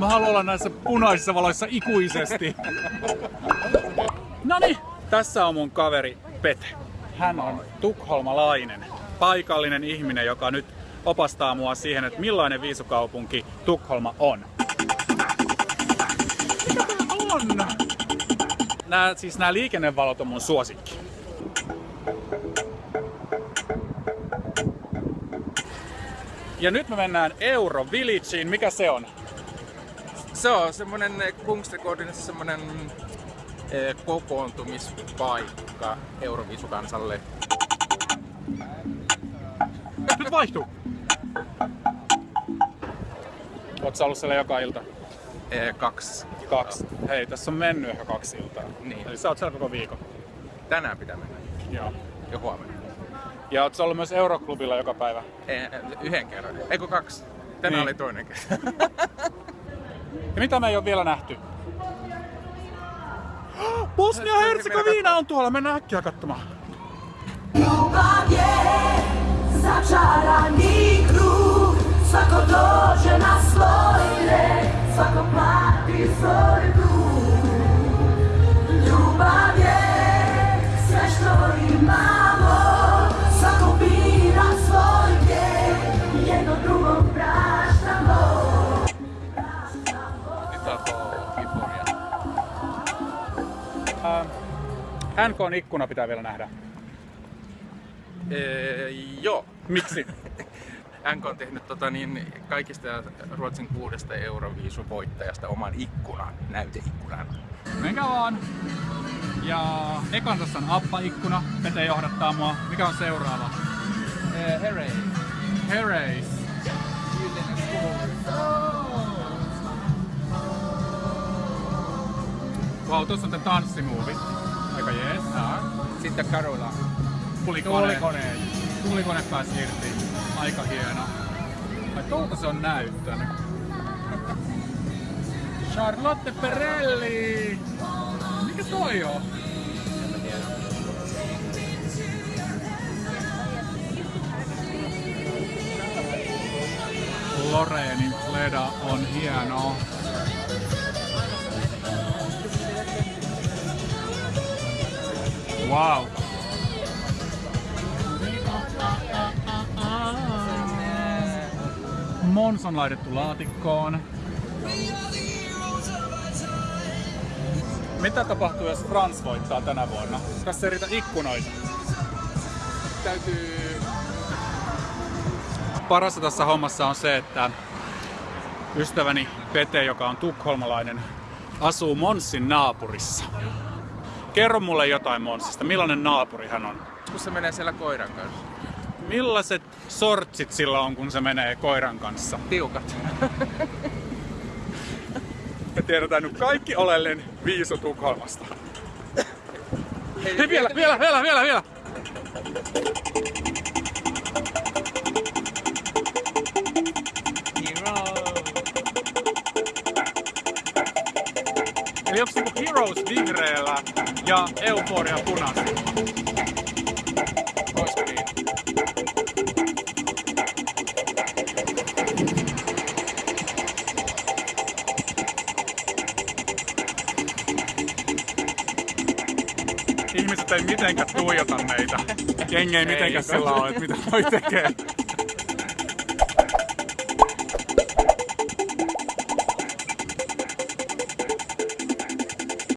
Mä haluan olla näissä punaisissa valoissa ikuisesti. Noni, tässä on mun kaveri Pete. Hän on tukholmalainen, paikallinen ihminen, joka nyt opastaa mua siihen, että millainen viisukaupunki Tukholma on. Mikä tää on? Nää, siis nämä liikennevalot on mun suosikki. Ja nyt me mennään Euro Villageen. Mikä se on? Se on semmonen Kungsträdgårdenissa semmonen eh, kokoontumispaikka Euroviisukansalle. Nyt vaihtuu! Oot sä ollut siellä joka ilta? Eh, kaksi. Kaksi. Hei, tässä on mennyt ehkä kaksi iltaa. Niin. Eli sä oot siellä koko viikon. Tänään pitää mennä. Joo. Ja huomenna. Ja oot sä ollut myös Euroklubilla joka päivä? Eh, yhden kerran. Eikö kaksi? Tänään Niin. oli toinen kerta. Mitä me ei ole vielä nähty? Bosnia-Herzegovina on tuolla, mennään äkkiä katsomaan. Ljubav je Ljubav je sve što imamo Äh, NKn ikkuna pitää vielä nähdä. Eh, joo. Miksi? NK on tehnyt tota, niin, kaikista Ruotsin kuudesta Euroviisuvoittajasta oman ikkunan, näyteikkunan. Menkää vaan. Ja ekan tässä on appa-ikkuna. Pete johdattaa mua. Mikä on seuraava? Eh, Hooray! Herreys. Wow, tuossa on tää tanssimuovi. Aika jees. Sitten Carola. Tulikone. Tulikone. Tulikone pääsi irti. Aika hieno. Ai tuolta se on näyttänyt. Charlotte Perelli! Mikä toi on? Loreenin Fleda on hieno. Wow. Mons on laitettu laatikkoon. Mitä tapahtuu, jos Frans voittaa tänä vuonna? Tässä ei riitä ikkunoita. Täytyy... Parasta tässä hommassa on se, että ystäväni Pete, joka on tukholmalainen, asuu Monsin naapurissa. Kerro mulle jotain Monsista. Millainen naapuri hän on? Kun se menee siellä koiran kanssa. Millaiset sortsit sillä on, kun se menee koiran kanssa? Tiukat. Me tiedetään nyt kaikki oleellinen viiso Tukholmasta. Hei, Hei, vielä, vielä, vielä, vielä, vielä! Heroes vihreällä ja Euphoria punaisella? Niin? Ihmiset ei mitenkään tuijota meitä. Jengi ei mitenkään sillä ole, että mitä noi tekee.